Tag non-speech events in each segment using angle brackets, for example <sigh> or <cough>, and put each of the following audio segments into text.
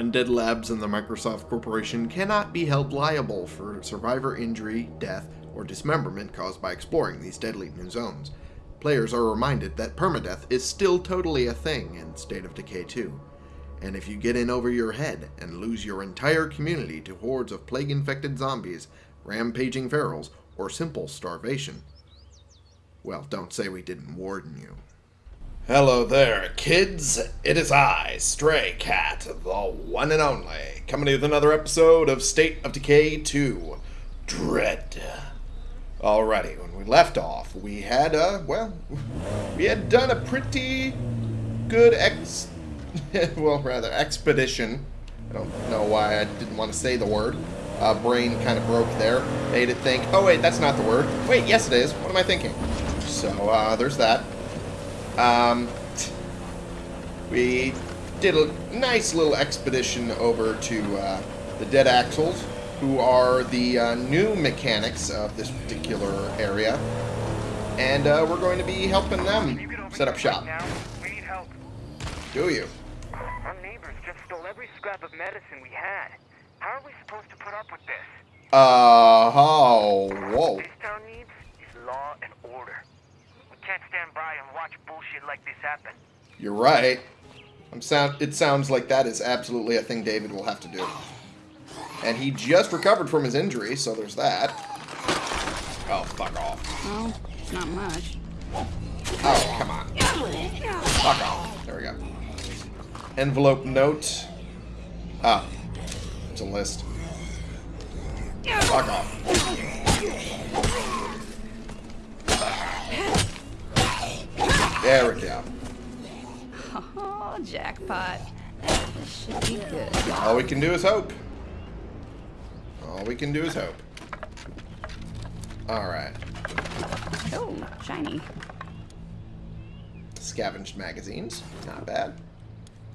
Undead Labs and the Microsoft Corporation cannot be held liable for survivor injury, death, or dismemberment caused by exploring these deadly new zones. Players are reminded that permadeath is still totally a thing in State of Decay 2. And if you get in over your head and lose your entire community to hordes of plague infected zombies, rampaging ferals, or simple starvation, well, don't say we didn't warn you. Hello there, kids. It is I, Stray Cat, the one and only, coming to you with another episode of State of Decay 2 Dread. Alrighty, when we left off, we had, uh, well, <laughs> we had done a pretty good ex. <laughs> well, rather, expedition. I don't know why I didn't want to say the word. Uh, brain kind of broke there. Made it think, oh wait, that's not the word. Wait, yes it is. What am I thinking? So, uh, there's that. Um, we did a nice little expedition over to uh, the Dead Axles, who are the uh, new mechanics of this particular area. And uh, we're going to be helping them set up shop. Now, we need help. Do you? Our neighbors just stole every scrap of medicine we had. How are we supposed to put up with this? Uh, oh, whoa. This town needs is law and order. We can't stand by watch bullshit like this happen. You're right. I'm sound. It sounds like that is absolutely a thing David will have to do. And he just recovered from his injury, so there's that. Oh, fuck off. Well, it's not much. Oh, come on. Fuck off. There we go. Envelope note. Ah. It's a list. Fuck off. There we go. Oh, jackpot. This should be good. All we can do is hope. All we can do is hope. Alright. Oh, shiny. Scavenged magazines. Not bad.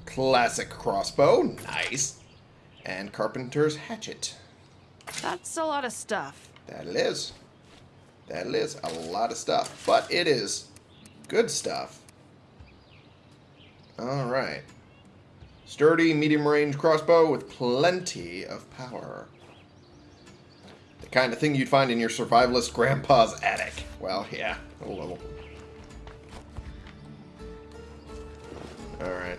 Classic crossbow. Nice. And carpenter's hatchet. That's a lot of stuff. That it is. That it is. A lot of stuff. But it is good stuff. Alright. Sturdy, medium range crossbow with plenty of power. The kind of thing you'd find in your survivalist grandpa's attic. Well, yeah, a little. Alright.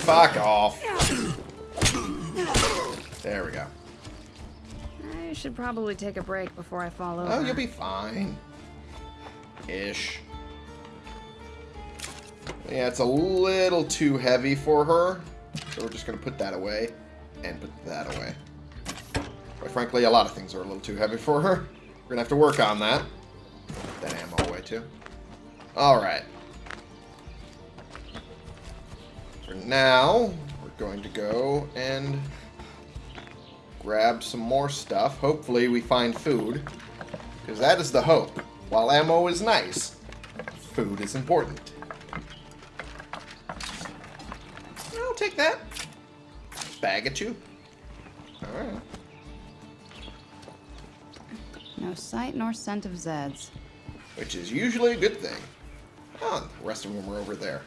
Fuck off. There we go. I should probably take a break before I fall oh, over. Oh, you'll be fine. Ish. Yeah, it's a little too heavy for her. So we're just going to put that away and put that away. Quite frankly, a lot of things are a little too heavy for her. We're going to have to work on that. Put that ammo away too. Alright. For now, we're going to go and grab some more stuff. Hopefully we find food. Because that is the hope. While ammo is nice, food is important. Take that. Bag at you. Alright. No sight nor scent of Zeds. Which is usually a good thing. Oh, the rest of them are over there.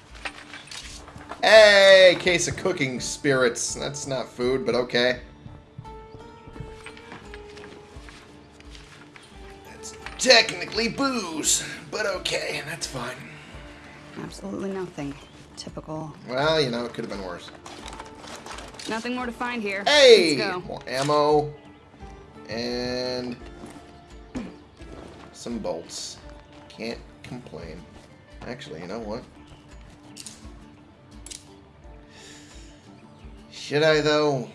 Hey, case of cooking spirits. That's not food, but okay. That's technically booze, but okay, and that's fine. Absolutely nothing. Typical. Well, you know, it could have been worse. Nothing more to find here. Hey! Let's go. More ammo. And some bolts. Can't complain. Actually, you know what? Should I, though?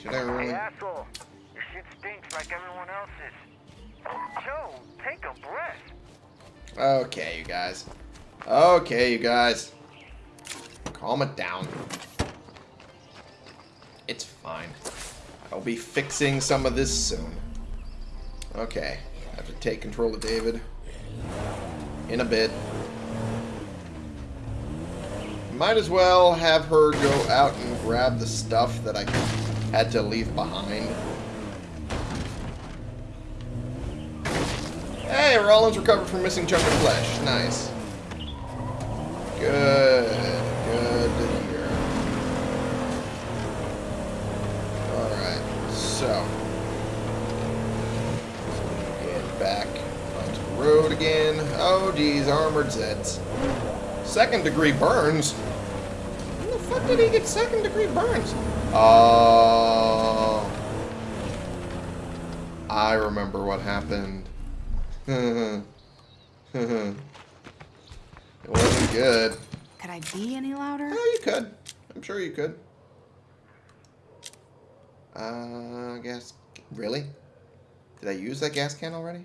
Should I Hey, really? asshole. Your shit stinks like everyone else's. Joe, take a breath. Okay, you guys. Okay, you guys. Calm it down. It's fine. I'll be fixing some of this soon. Okay. I have to take control of David. In a bit. Might as well have her go out and grab the stuff that I had to leave behind. Hey, Rollins recovered from missing chunk of flesh. Nice. Good. So, get back onto the road again. Oh, geez, armored Zeds. Second degree burns? When the fuck did he get second degree burns? Oh. I remember what happened. <laughs> it wasn't good. Could I be any louder? Oh, you could. I'm sure you could. Uh, gas. Really? Did I use that gas can already?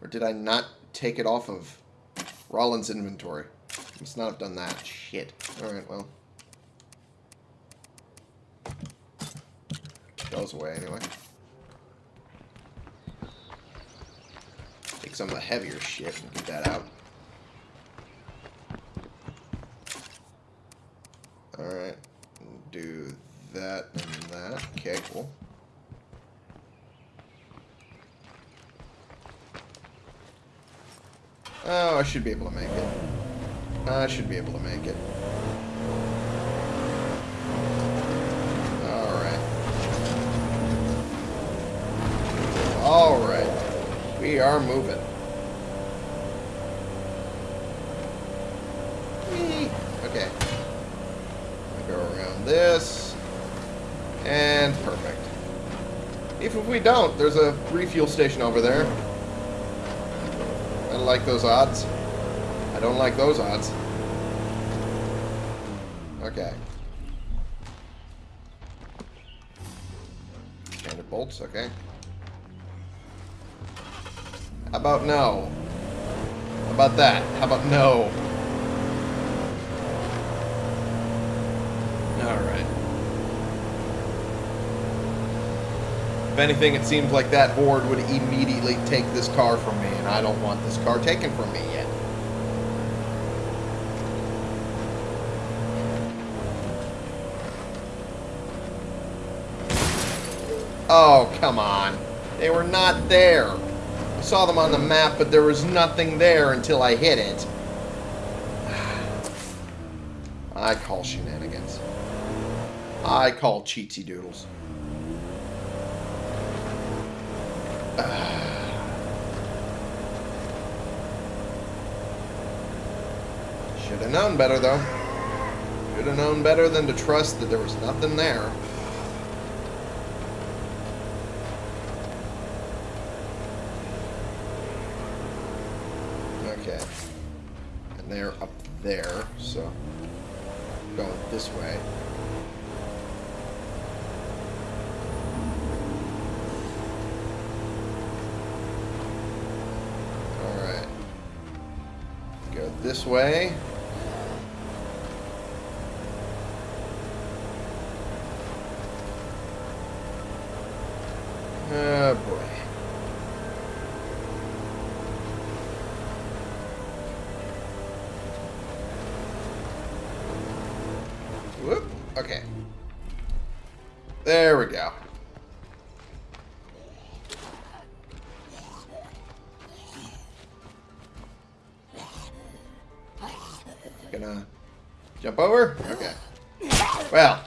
Or did I not take it off of Rollins' inventory? Must not have done that. Shit. Alright, well. Goes away anyway. Take some of the heavier shit and get that out. Alright. That and that. Okay, cool. Oh, I should be able to make it. I should be able to make it. Alright. Alright. We are moving. Okay. I go around this. And perfect. Even if we don't, there's a refuel station over there. I like those odds. I don't like those odds. Okay. Standard bolts, okay. How about no? How about that? How about no? Alright. If anything, it seems like that horde would immediately take this car from me, and I don't want this car taken from me yet. Oh, come on. They were not there. I saw them on the map, but there was nothing there until I hit it. <sighs> I call shenanigans. I call cheatsy doodles. <sighs> Should have known better, though. Should have known better than to trust that there was nothing there. Okay. And they're up there, so going this way. Alright. Go this way. Oh boy. Whoop. Okay. There we go. Jump over? Okay. Well.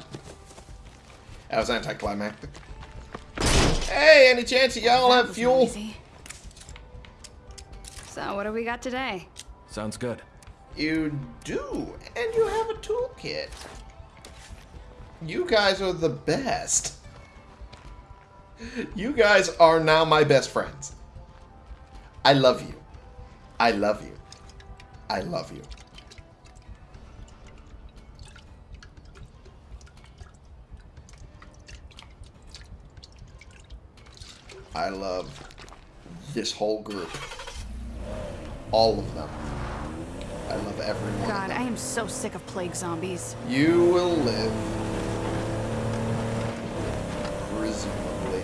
That was anticlimactic. Hey, any chance that y'all have fuel? easy. So, what do we got today? Sounds good. You do, and you have a toolkit. You guys are the best. You guys are now my best friends. I love you. I love you. I love you. I love this whole group. All of them. I love every one of God. I am so sick of plague zombies. You will live. Presumably.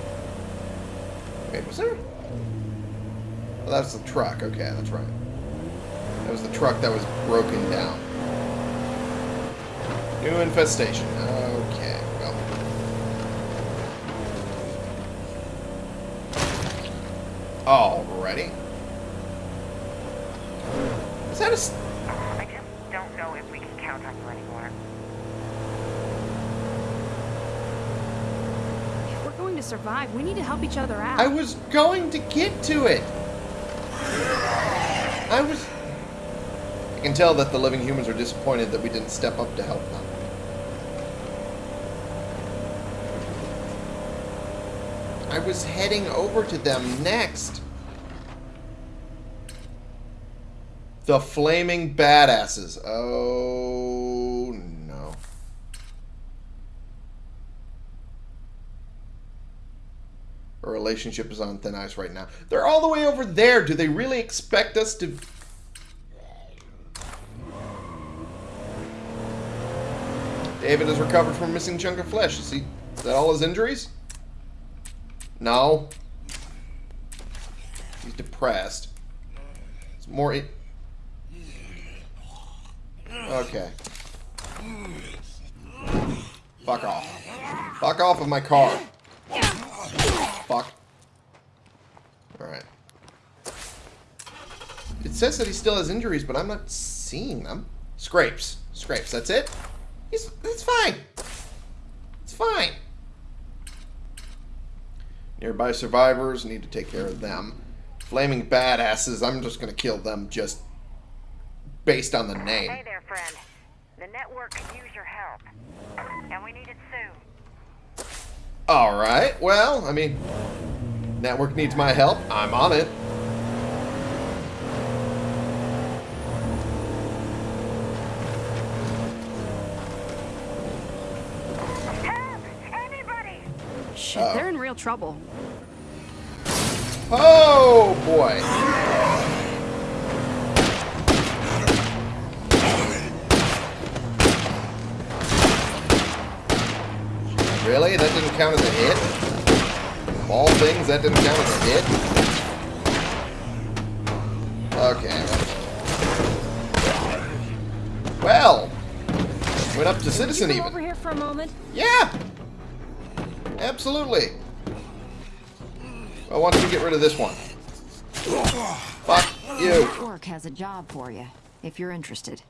Wait, was there? Oh, that's the truck. Okay, that's right. That was the truck that was broken down. New infestation well. Alrighty. Is that a... s- I just don't know if we can count on you anymore. Survive. We need to help each other out. I was going to get to it. I was... I can tell that the living humans are disappointed that we didn't step up to help them. I was heading over to them next. The Flaming Badasses. Oh, no. Our relationship is on thin ice right now. They're all the way over there. Do they really expect us to... David has recovered from a missing chunk of flesh. Is he... Is that all his injuries? No. He's depressed. It's more... Okay. Fuck off. Fuck off of my car. Fuck. Alright. It says that he still has injuries, but I'm not seeing them. Scrapes. Scrapes. That's it? He's, it's fine. It's fine. Nearby survivors, need to take care of them. Flaming badasses, I'm just gonna kill them just based on the name. Hey there, friend. The network could use your help. And we need it soon. Alright, well, I mean, network needs my help. I'm on it. Help! Anybody! Shit, Uh-oh. they're oh. in real trouble. Oh, boy. Really? That didn't count as a hit? Of all things, that didn't count as a hit? Okay. Well. Went up to Citizen Can you even. over here for a moment? Yeah! Absolutely. Well, why don't you get rid of this one? Fuck you. Work has a job for you, if you're interested.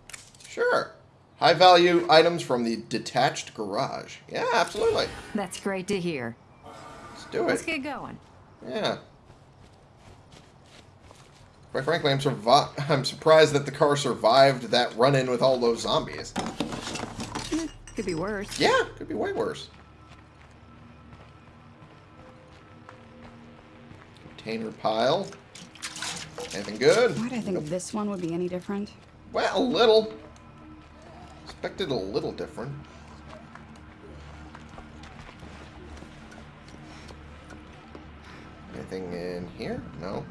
Sure. High value items from the detached garage. Yeah, absolutely. That's great to hear. Let's do Let's it. get going. Yeah. Quite frankly, I'm survi- <laughs> I'm surprised that the car survived that run-in with all those zombies. Hmm, could be worse. Yeah, could be way worse. Container pile. Anything good? Why do I think this one would be any different? Well, a little. Expected a little different. Anything in here? No.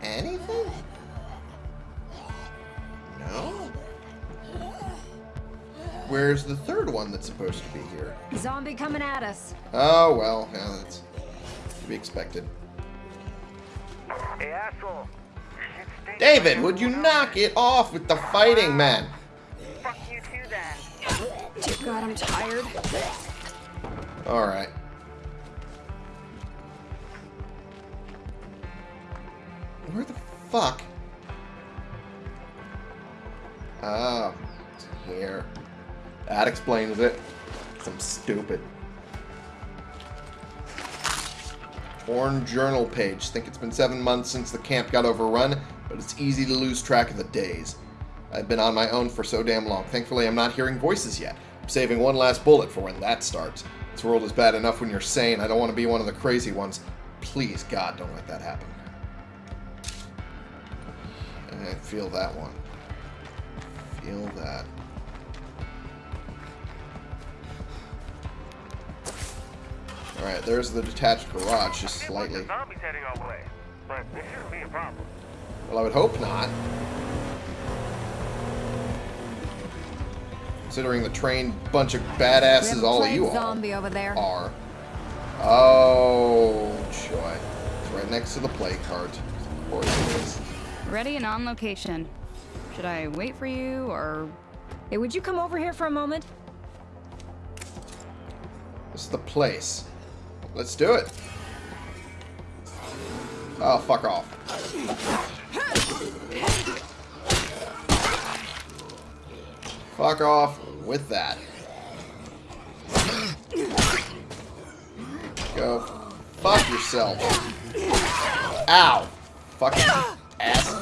Anything? No. Where's the third one that's supposed to be here? Zombie coming at us. Oh, well, yeah, that's be expected. Hey, asshole. David, would you knock it off with the fighting, man? Fuck you too, then. Dear God, I'm tired. Alright. Where the fuck? Oh, here. That explains it. I'm stupid. Torn journal page. Think it's been seven months since the camp got overrun, but it's easy to lose track of the days. I've been on my own for so damn long. Thankfully, I'm not hearing voices yet. I'm saving one last bullet for when that starts. This world is bad enough when you're sane. I don't want to be one of the crazy ones. Please, God, don't let that happen. I feel that one. Feel that. Alright, there's the detached garage, just See a bunch slightly. zombies heading our way. But it shouldn't be a problem. Well, I would hope not. Considering the trained bunch of badasses We have a all of plague you all zombie over there. are. Oh, joy. It's right next to the plague heart. Of course it is. Ready and on location. Should I wait for you or Hey, would you come over here for a moment? This is the place. Let's do it. Oh, fuck off. Fuck off with that. Go. Fuck yourself. Ow. Fucking ass.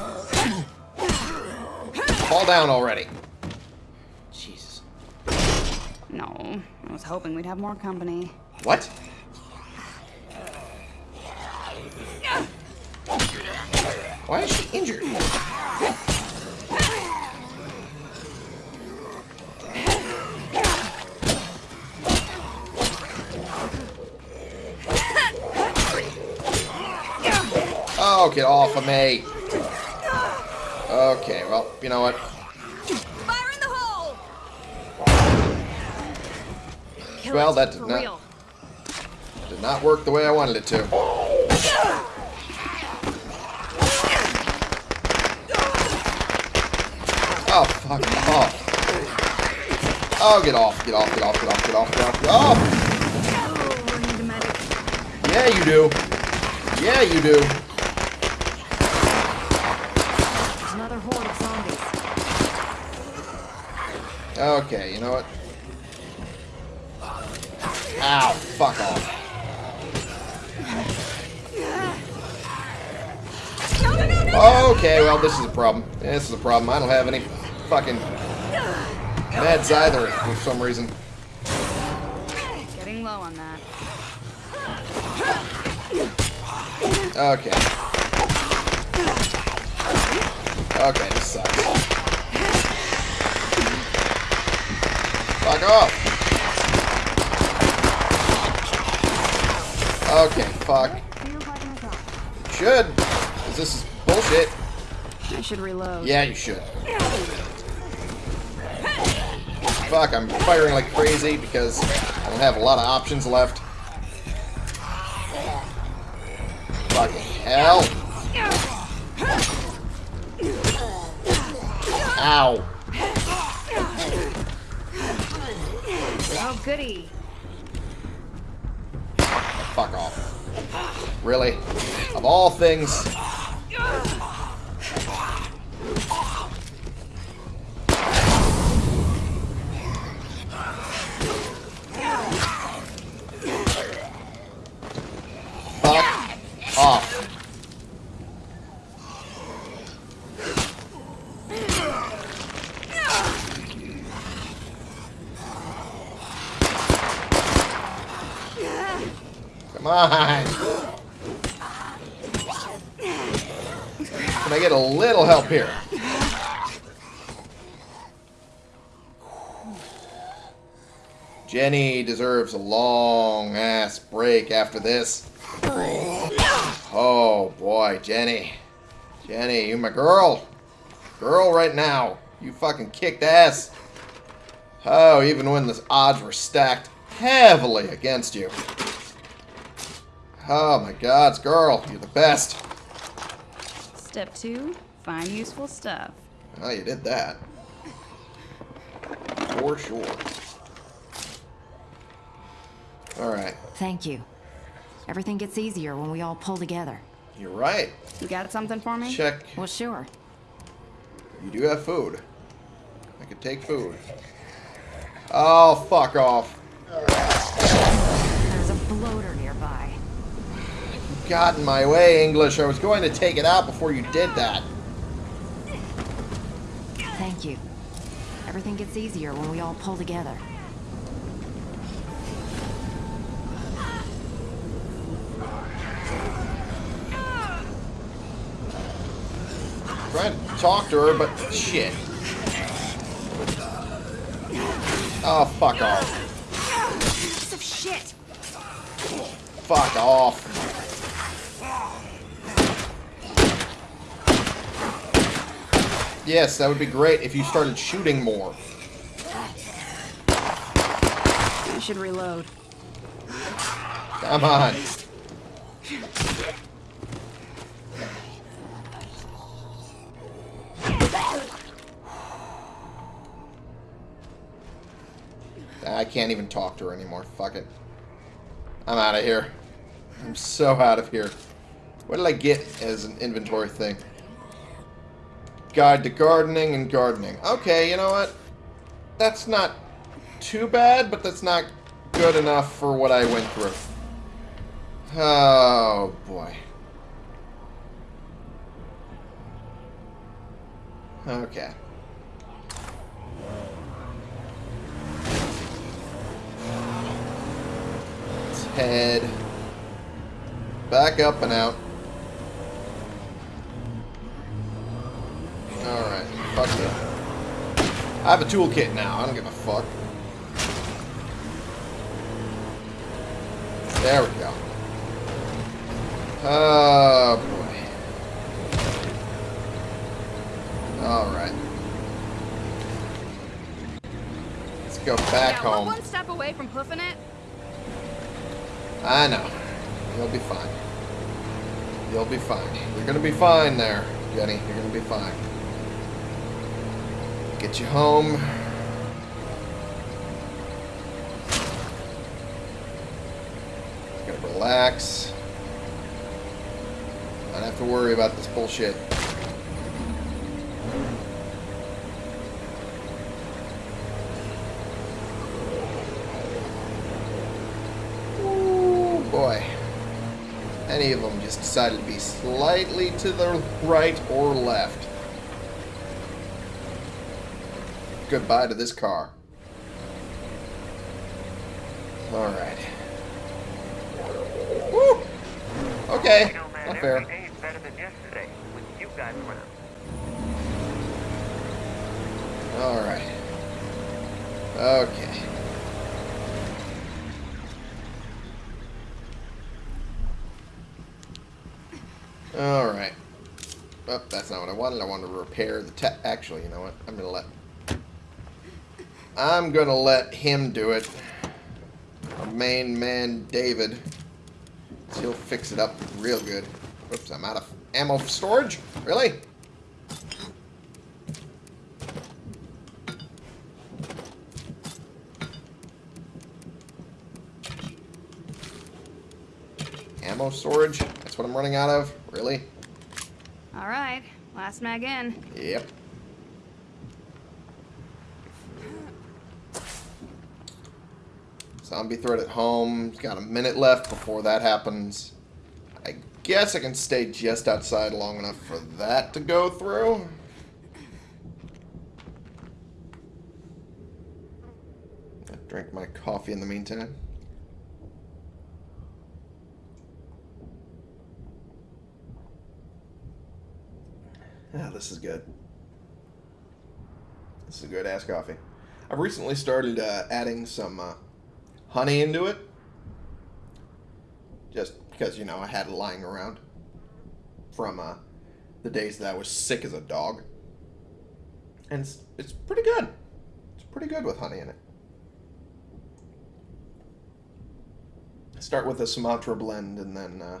Fall down already. Jesus. No, I was hoping we'd have more company. What? Why is she injured? Oh, get off of me. Okay, well, you know what? Fire in the hole! Well, that did not- Did not work the way I wanted it to. Oh, fuck off. Oh, get off, get off, get off, get off, get off, get off, get off! Oh, we need a medic. Yeah, you do. Yeah, you do. Another horde of zombies. Okay, you know what? Ow, fuck off. Okay, well, this is a problem. This is a problem. I don't have any fucking meds either for some reason. Getting low on that. Okay. Okay, this sucks. Fuck off. Okay, fuck. Should. Because this is bullshit. I should reload. Yeah, you should. Fuck, I'm firing like crazy because I don't have a lot of options left. Fucking hell. Ow. Oh, goody. Fuck off. Really? Of all things. Jenny deserves a long ass break after this. Oh boy, Jenny. Jenny, you my girl. Girl right now. You fucking kicked ass. Oh, even when the odds were stacked heavily against you. Oh my god, girl, you're the best. Step two, find useful stuff. Oh, you did that. For sure. Alright, Thank you. Everything gets easier when we all pull together. you're right. You got something for me? Check. Well, sure. You do have food. I could take food. Oh, fuck off. There's a bloater nearby. You got in my way, English. I was going to take it out before you did that. Thank you. Everything gets easier when we all pull together. Trying to talk to her, but shit. Oh, fuck off. Piece of shit! Fuck off. Yes, that would be great if you started shooting more. I should reload. Come on. Can't even talk to her anymore. Fuck it. I'm out of here. I'm so out of here. What did I get as an inventory thing? Guide to gardening and gardening. Okay, you know what? that's not too bad, but that's not good enough for what I went through. Oh, boy. Okay. Head back up and out. Alright, fuck yeah. I have a toolkit now, I don't give a fuck. There we go. Oh, boy. Alright. Let's go back yeah, home. one step away from hoofing it. I know. You'll be fine. You'll be fine. You're gonna be fine there, Jenny. You're gonna be fine. Get you home. Gotta relax. Not have to worry about this bullshit. Ooh, boy. Any of them just decided to be slightly to the right or left. Goodbye to this car. Alright. Woo! Okay, You know, man, not fair. every day is better than yesterday with you guys around. Alright. Okay. Alright. Oh, that's not what I wanted to repair the Actually, you know what? I'm gonna let... I'm gonna let him do it. Our main man, David. He'll fix it up real good. Oops, I'm out of ammo storage? Really? Ammo storage? That's what I'm running out of? Really? All right, last mag in. Yep. Zombie threat at home. Got a minute left before that happens. I guess I can stay just outside long enough for that to go through. I'll drink my coffee in the meantime. Ah, this is good. This is a good ass coffee. I've recently started uh, adding some uh, honey into it. Just because, you know, I had it lying around from uh, the days that I was sick as a dog. And it's, it's pretty good. It's pretty good with honey in it. Start with a Sumatra blend and then uh,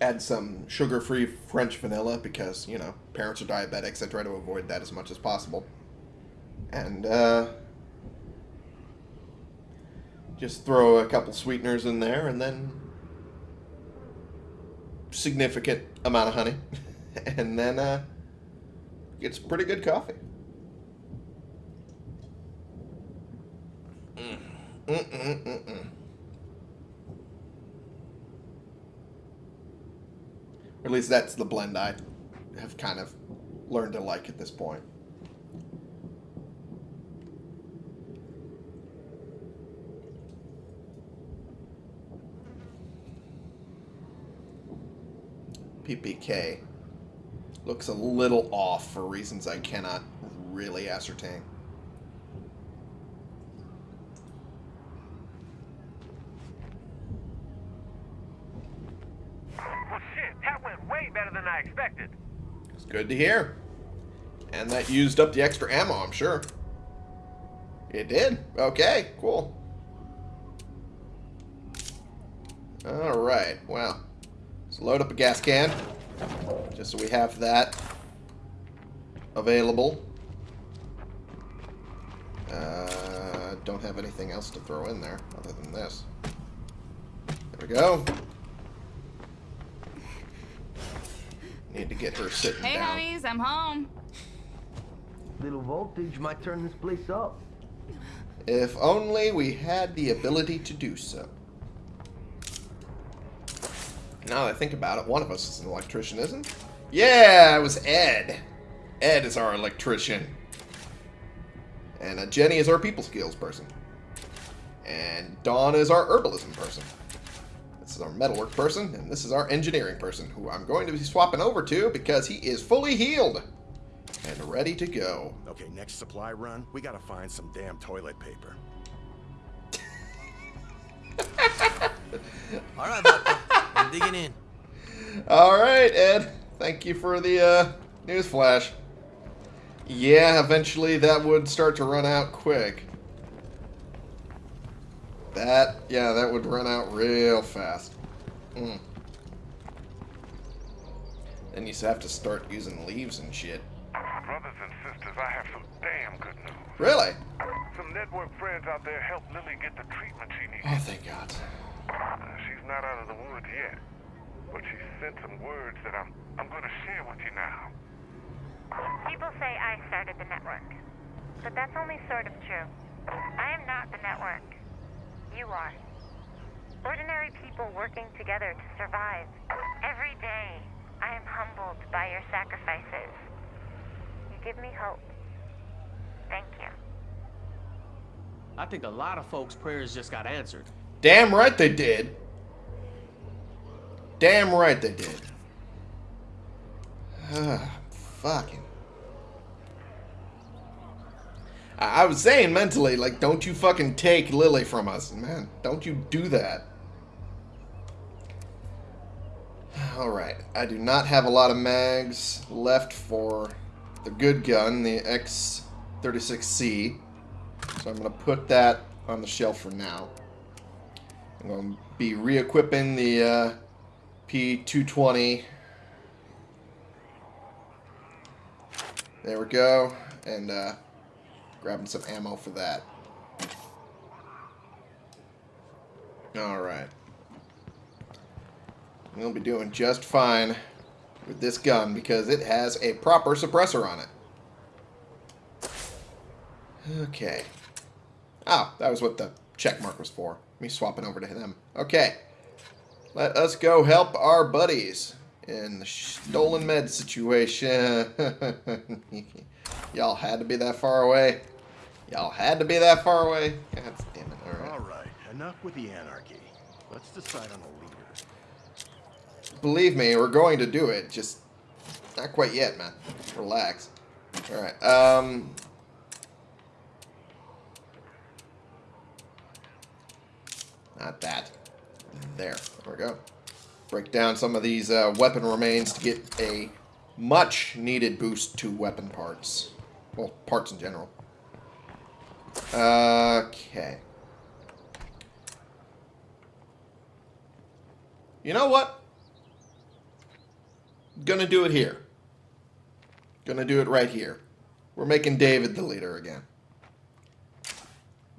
add some sugar-free French vanilla because, you know, parents are diabetics. I try to avoid that as much as possible. And, uh, just throw a couple sweeteners in there and then significant amount of honey. <laughs> and then, uh, it's pretty good coffee. Mm. Mm-mm-mm-mm. Or at least that's the blend I have kind of learned to like at this point. PPK looks a little off for reasons I cannot really ascertain. Well, shit, that went way better than I expected. It's good to hear. And that used up the extra ammo, I'm sure. It did? Okay, cool. Alright, well. Let's load up a gas can. Just so we have that available. Uh, don't have anything else to throw in there other than this. There we go. Need to get her sitting Hey, down. honeys, I'm home. Little voltage might turn this place up. If only we had the ability to do so. Now that I think about it, one of us is an electrician, isn't? Yeah, it was Ed. Ed is our electrician. And uh, Jenny is our people skills person. And Dawn is our herbalism person. This is our metalwork person, and this is our engineering person, who I'm going to be swapping over to because he is fully healed and ready to go. Okay, next supply run, we gotta find some damn toilet paper. <laughs> All right, Doctor. I'm digging in. All right, Ed. Thank you for the uh, news flash. Yeah, eventually that would start to run out quick. That, yeah, that would run out real fast. Mm. Then you have to start using leaves and shit. Brothers and sisters, I have some damn good news. Really? Some network friends out there helped Lily get the treatment she needs. Oh, thank God. Uh, She's not out of the woods yet, but she sent some words that I'm I'm gonna share with you now. People say I started the network, but that's only sort of true. I am not the network. You are. Ordinary people working together to survive. Every day, I am humbled by your sacrifices. You give me hope. Thank you. I think a lot of folks' prayers just got answered. Damn right they did. Damn right they did. Ah, <sighs> fucking. I, was saying mentally, like, don't you fucking take Lily from us, man. Don't you do that. <sighs> Alright, I do not have a lot of mags left for the good gun, the X36C. So I'm going to put that on the shelf for now. I'm going to be re-equipping the uh, P220. There we go. And uh, grabbing some ammo for that. Alright. We'll be doing just fine with this gun because it has a proper suppressor on it. Okay. Oh, that was what the check mark was for. Me swapping over to them. Okay. Let us go help our buddies in the stolen med situation. <laughs> Y'all had to be that far away. Y'all had to be that far away. God damn it. All right. All right, enough with the anarchy. Let's decide on a leader. Believe me, we're going to do it. Just not quite yet, man. Relax. All right. Um. Not that. There. There we go. Break down some of these uh, weapon remains to get a much needed boost to weapon parts. Well, parts in general. Okay. You know what? Gonna do it here. Gonna do it right here. We're making David the leader again.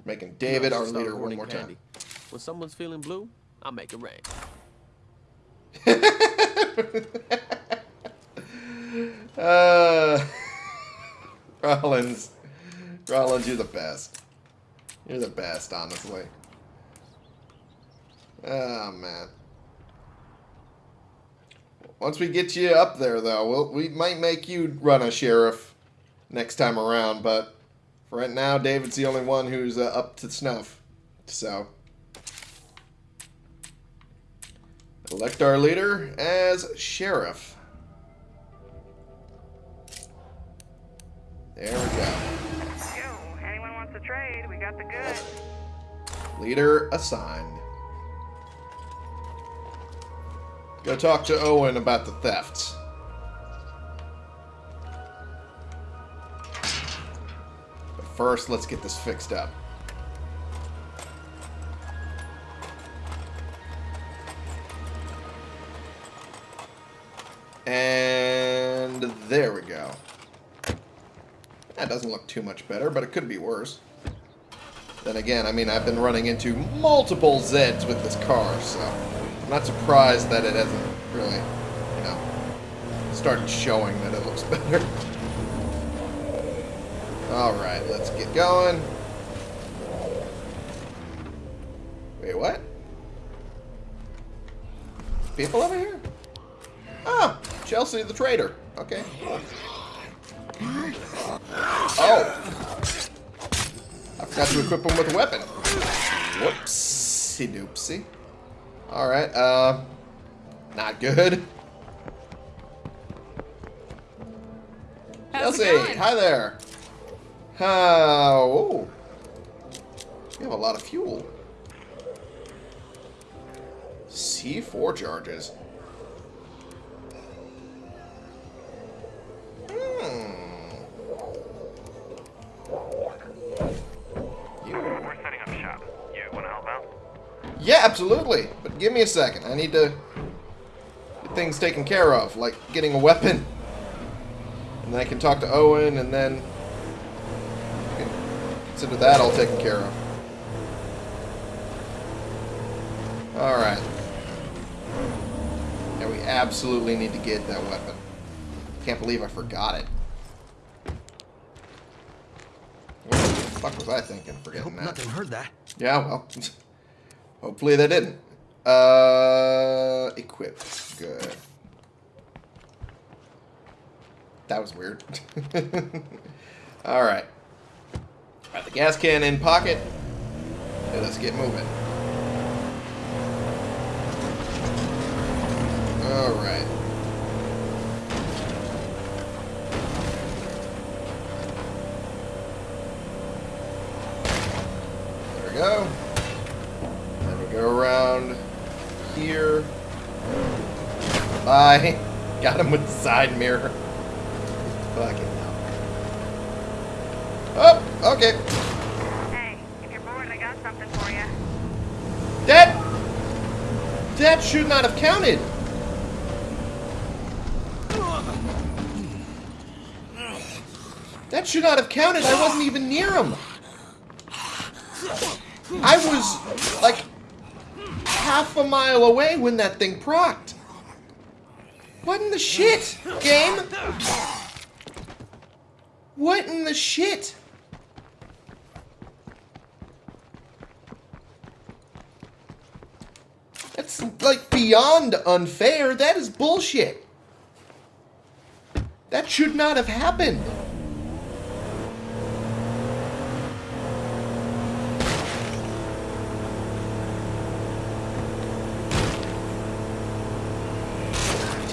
Making David our leader one more time. When someone's feeling blue, I make it rain. <laughs> Uh, <laughs> Rollins. Rollins, you're the best. You're the best, honestly. Oh, man. Once we get you up there, though, we'll, we might make you run a sheriff next time around, but for right now, David's the only one who's uh, up to snuff. So, elect our leader as sheriff. There we go. To trade? We got the goods. Leader assigned. Go talk to Owen about the thefts. But first, let's get this fixed up. And there we go. That doesn't look too much better, but it could be worse. Then again, I mean, I've been running into multiple Zeds with this car, so I'm not surprised that it hasn't really, you know, started showing that it looks <laughs> better. Alright, let's get going. Wait, what? People over here? Oh, Chelsea the trader. Okay. Oh. Forgot to equip him with a weapon. Whoopsie doopsie. Alright, uh... Not good. How's Chelsea, hi there. Oh. You have a lot of fuel. C4 charges. Absolutely. But give me a second. I need to get things taken care of, like getting a weapon. And then I can talk to Owen, and then I consider that all taken care of. Alright. Yeah, we absolutely need to get that weapon. Can't believe I forgot it. What the fuck was I thinking Hope forgetting that? nothing heard that. Yeah, well, <laughs> hopefully they didn't. Uh, equip. Good. That was weird. <laughs> All right. Got the gas can in pocket. Let's get moving. All right. Here. Bye. <laughs> Got him with the side mirror. Fucking hell. Oh, okay. Hey, if you're bored, I got something for you. That that should not have counted. That should not have counted. I wasn't even near him. I was like half a mile away when that thing procced. What in the shit, game? What in the shit? That's like beyond unfair. That is bullshit. That should not have happened.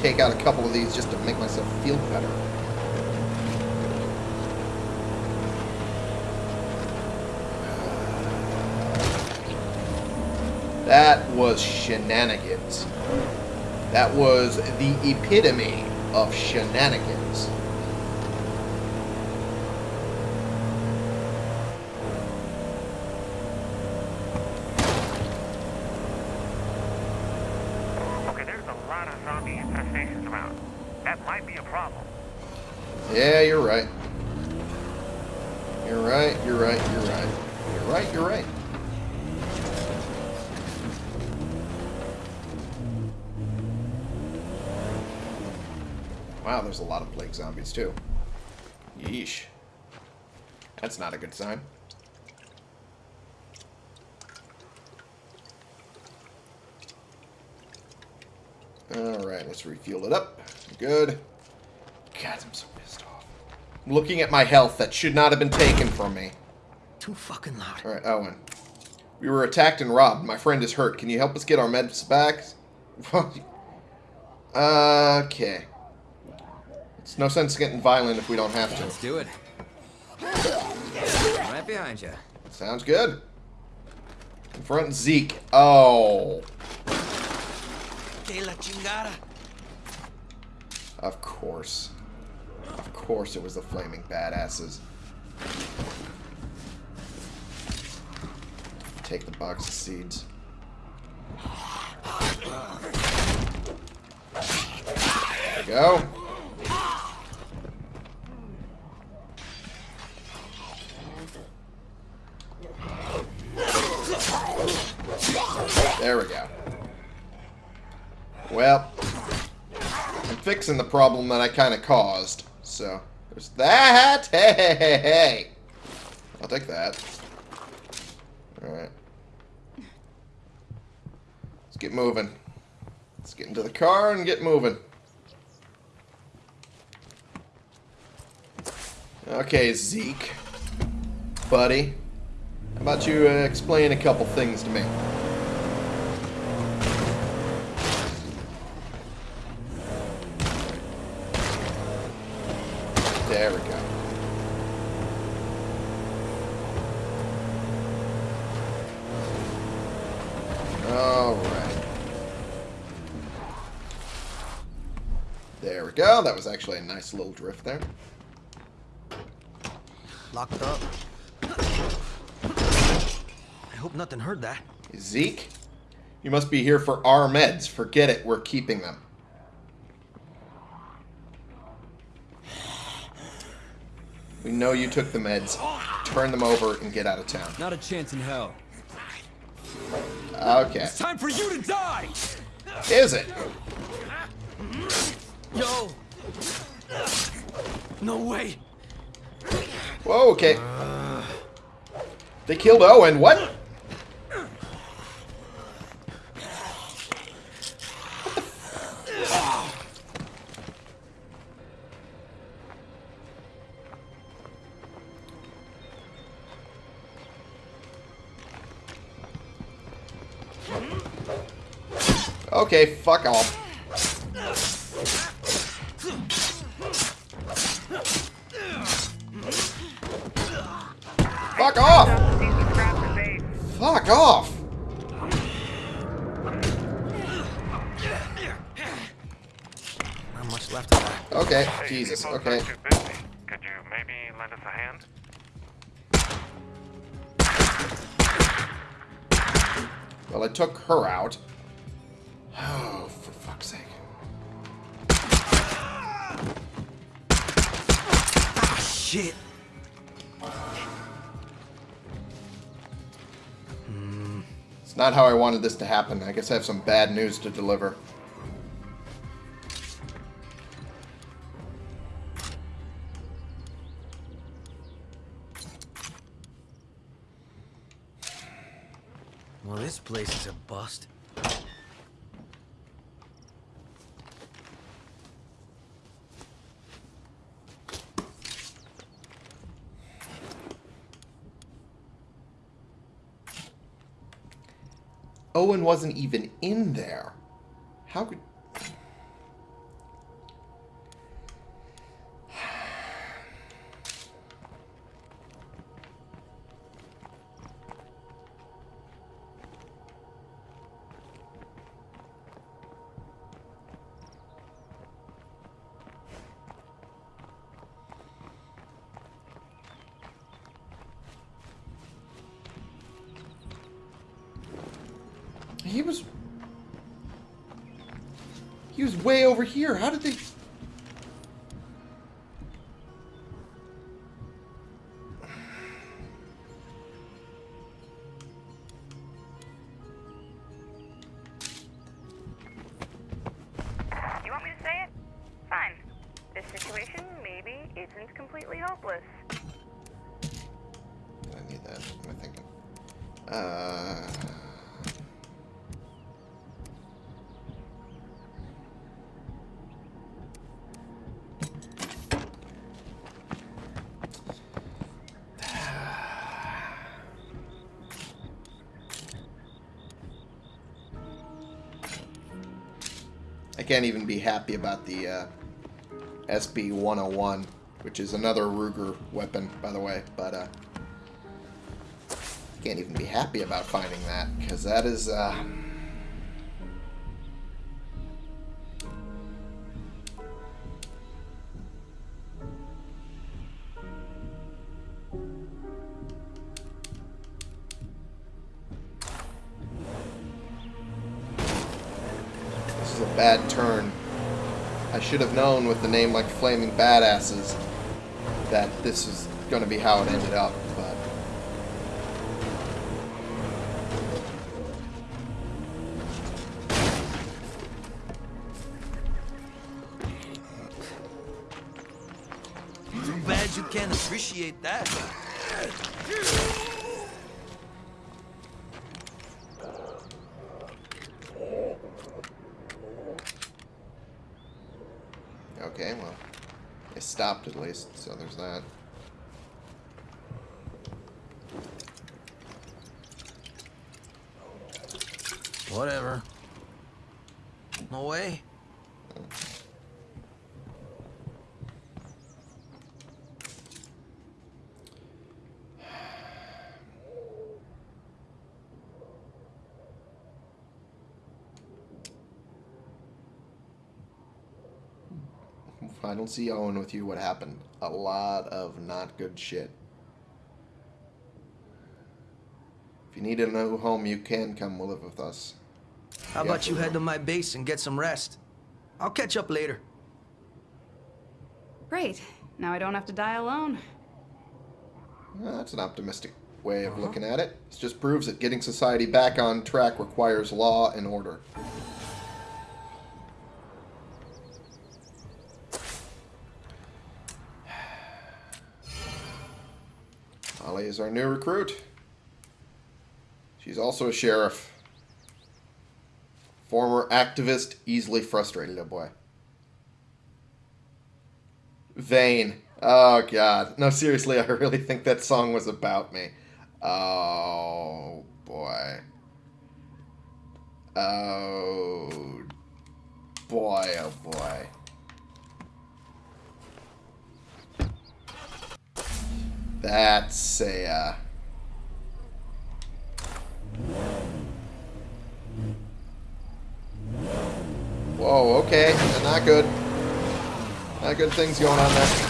Take out a couple of these just to make myself feel better. Uh, that was shenanigans. That was the epitome of shenanigans. Okay, there's a lot of zombie infestations around. That might be a problem. Yeah, you're right. You're right, you're right, you're right. You're right, you're right. Wow, there's a lot of plague zombies too. Yeesh. That's not a good sign. Alright, let's refuel it up. Good. God, I'm so pissed off. I'm looking at my health that should not have been taken from me. Too fucking loud. Alright, Owen. We were attacked and robbed. My friend is hurt. Can you help us get our meds back? <laughs> okay. It's no sense getting violent if we don't have to. Let's do it. Right behind you. Sounds good. Confront Zeke. Oh. De la chingada. Of course. Of course it was the flaming badasses. Take the box of seeds. There we go. There we go. Well, I'm fixing the problem that I kind of caused. So, there's that. Hey, hey, hey, hey. I'll take that. Alright. Let's get moving. Let's get into the car and get moving. Okay, Zeke. Buddy. How about you uh, explain a couple things to me? That was actually a nice little drift there. Locked up. I hope nothing heard that. Zeke, you must be here for our meds. Forget it. We're keeping them. We know you took the meds. Turn them over and get out of town. Not a chance in hell. Okay. It's time for you to die! Is it? Yo! No way! Whoa, okay. They killed Owen. What? Okay, fuck off. Fuck off! Fuck off! Not much left of that. Okay, Hey, Jesus, okay. are too busy. Could you maybe lend us a hand? Well, I took her out. Oh, for fuck's sake. Shit. It's not how I wanted this to happen. I guess I have some bad news to deliver. Well, this place is a bust. Owen wasn't even in there. How could... here. How did I can't even be happy about the uh, SB-101, which is another Ruger weapon, by the way, but uh, can't even be happy about finding that, because that is, uh... should have known with the name like Flaming Badasses that this is going to be how it ended up, but... Too bad you can't appreciate that. Okay, well, it stopped at least, so there's that. Whatever. No way. I don't see Owen with you. What happened? A lot of not good shit. If you need a new home, you can come live with us. How Yeah, about you head to my base and get some rest? I'll catch up later. Great. Now I don't have to die alone. Well, that's an optimistic way of uh-huh. looking at it. It just proves that getting society back on track requires law and order. Is our new recruit. She's also a sheriff. Former activist, easily frustrated, oh boy. Vain. Oh god. No, seriously, I really think that song was about me. Oh boy. Oh boy, oh boy. That's a uh Whoa, okay. Not good. Not good things going on there.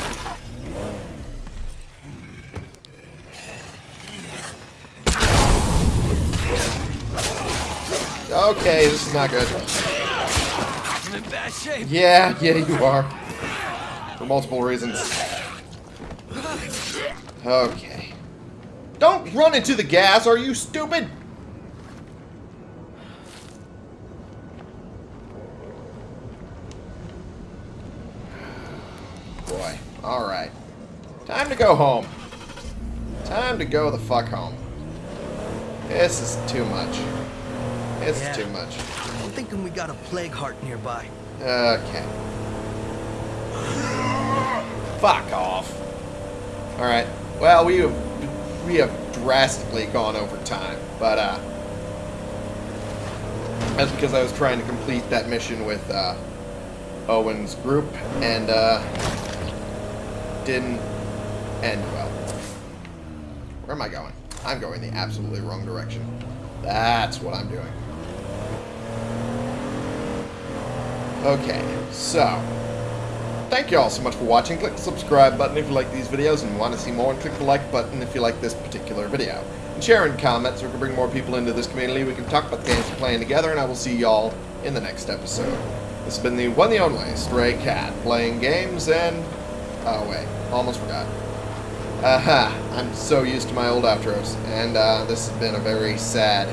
Okay, this is not good. I'm in bad shape. Yeah, <laughs> yeah, you are. For multiple reasons. Okay. Don't run into the gas, are you stupid? Boy. Alright. Time to go home. Time to go the fuck home. This is too much. This Yeah. is too much. I'm thinking we got a plague heart nearby. Okay. Fuck off. Alright. Well, we have we have drastically gone over time, but uh that's because I was trying to complete that mission with uh Owen's group and uh didn't end well. Where am I going? I'm going the absolutely wrong direction. That's what I'm doing. Okay, so thank you all so much for watching. Click the subscribe button if you like these videos and want to see more, and click the like button if you like this particular video. And share and comment so we can bring more people into this community. We can talk about the games we're playing together, and I will see y'all in the next episode. This has been the one the only Stray Cat, playing games and... Oh wait, almost forgot. Aha, I'm so used to my old outros, and uh, this has been a very sad,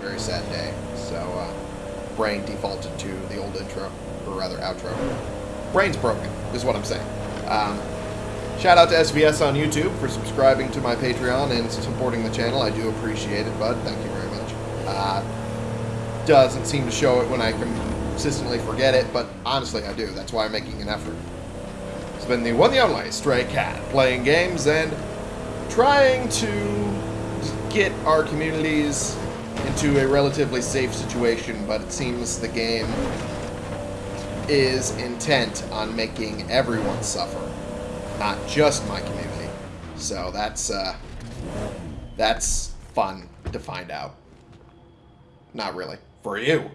very sad day. So, uh, brain defaulted to the old intro, or rather outro. Brain's broken, is what I'm saying. Um, shout out to SVS on YouTube for subscribing to my Patreon and supporting the channel. I do appreciate it, bud. Thank you very much. Uh, doesn't seem to show it when I consistently forget it, but honestly, I do. That's why I'm making an effort. It's been the one the only Stray Cat, playing games and trying to get our communities into a relatively safe situation, but it seems the game is intent on making everyone suffer, not just my community. So that's uh, that's fun to find out. Not really. For you.